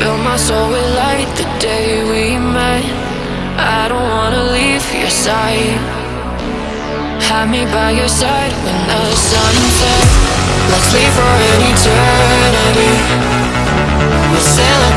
Fill my soul with light the day we met. I don't wanna leave your side. Have me by your side when the sun sets. Let's leave for an eternity. We'll sail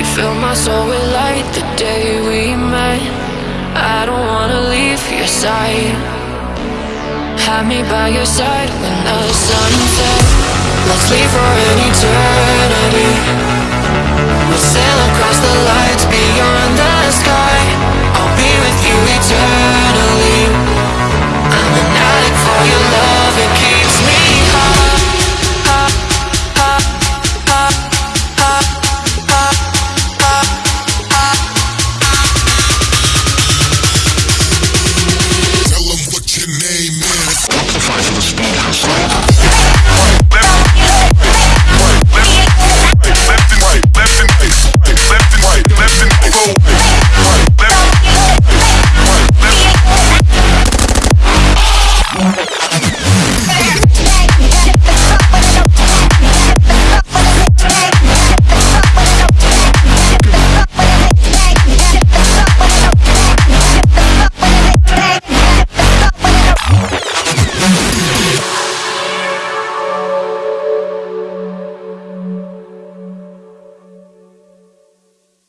You fill my soul with light the day we met. I don't wanna leave your side. Have me by your side when the sun sets. Let's leave